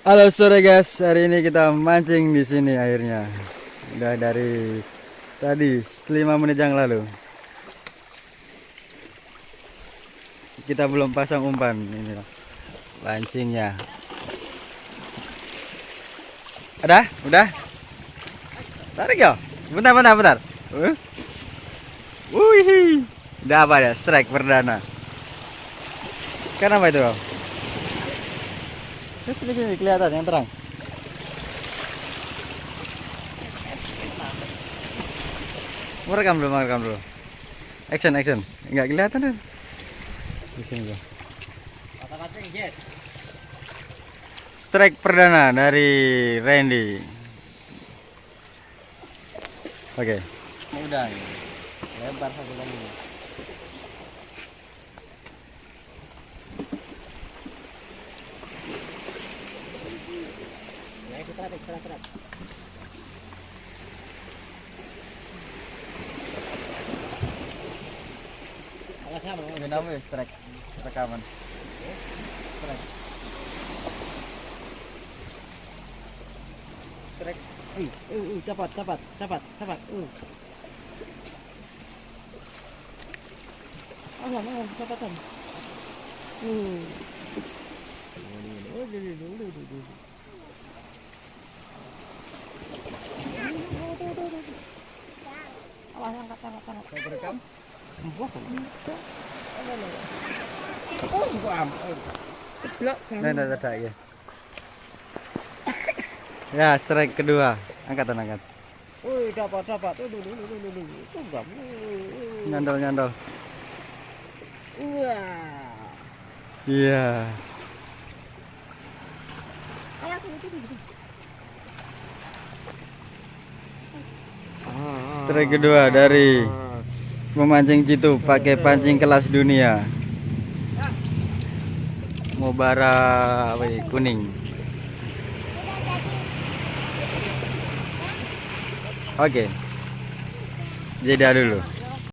Halo sore guys, hari ini kita mancing di sini airnya. Udah dari tadi 5 menit yang lalu. Kita belum pasang umpan ini lancingnya. Ada? Udah? Tarik ya? Bentar, bentar, bentar. Uh. Wih, udah apa ya? Strike perdana. Kenapa itu? Bang? Sini sini kelihatan yang terang. Merekam dulu, merekam dulu. Action, action. Enggak kelihatan kan? Di sini bang. Strike perdana dari Randy. Oke. Udah. Lebar satu lagi. Tarik, tarik, tarik. Ya strike rekaman? Trek. Uh, uh, uh, dapat, dapat, dapat, dapat. Uh. Alam, alam, dapatan. Uh. Oh, dulu, dulu, dulu, dulu. Awas, angkat, angkat, angkat. Saya berekam. Wah, bisa. Ada, Oh. Nah, nah, ya. Ya, strike kedua. Angkatan angkat. Wih, dapat, dapat. Itu gam. Nyandol, nyandol. Wah. Iya. Itu, Strike kedua dari memancing citu pakai pancing kelas dunia. Mubara apa kuning. Oke. Jeda dulu.